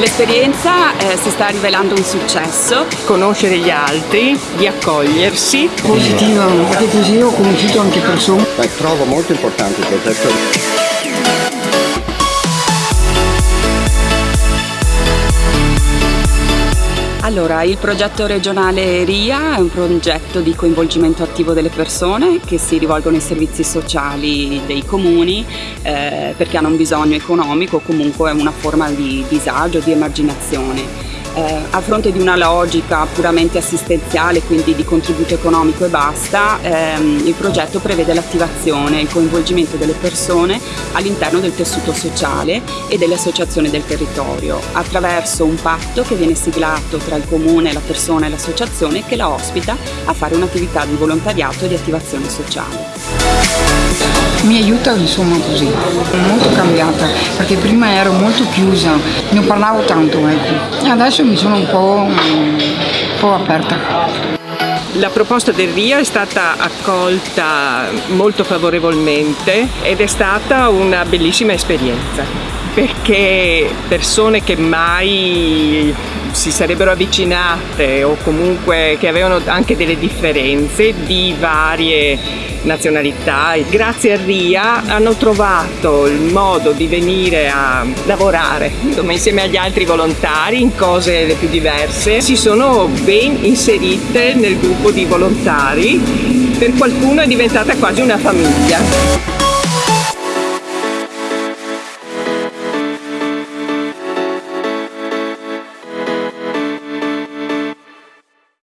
L'esperienza eh, si sta rivelando un successo. Conoscere gli altri, di accogliersi. Positiva, perché così ho conosciuto anche persone. Beh, trovo molto importante il Allora, il progetto regionale RIA è un progetto di coinvolgimento attivo delle persone che si rivolgono ai servizi sociali dei comuni eh, perché hanno un bisogno economico o comunque una forma di disagio, di emarginazione eh, a fronte di una logica puramente assistenziale, quindi di contributo economico e basta, ehm, il progetto prevede l'attivazione e il coinvolgimento delle persone all'interno del tessuto sociale e delle associazioni del territorio, attraverso un patto che viene siglato tra il comune, la persona e l'associazione che la ospita a fare un'attività di volontariato e di attivazione sociale mi aiuta insomma così, molto cambiata, perché prima ero molto chiusa, non parlavo tanto ecco, adesso mi sono un po', un po' aperta. La proposta del RIA è stata accolta molto favorevolmente ed è stata una bellissima esperienza perché persone che mai si sarebbero avvicinate o comunque che avevano anche delle differenze di varie nazionalità. Grazie a RIA hanno trovato il modo di venire a lavorare insieme agli altri volontari in cose le più diverse. Si sono ben inserite nel gruppo di volontari, per qualcuno è diventata quasi una famiglia.